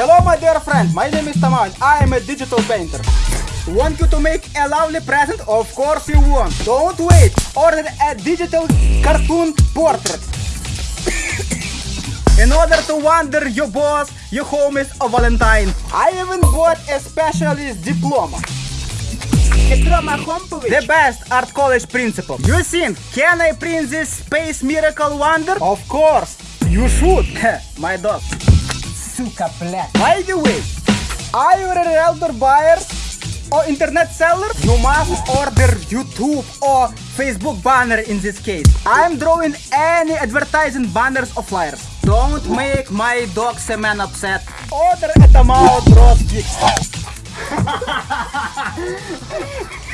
Hello my dear friend, my name is Taman, I am a digital painter. Want you to make a lovely present? Of course you want. Don't wait, order a digital cartoon portrait. In order to wonder your boss, your homies or Valentine. I even bought a specialist diploma. The best art college principal. You think, can I print this space miracle wonder? Of course, you should, my dog. Suka Black. By the way, are you an outdoor buyer or internet seller? You must order YouTube or Facebook banner in this case. I'm drawing any advertising banners or flyers. Don't make my dog Semen upset. Order at the mouth, Rose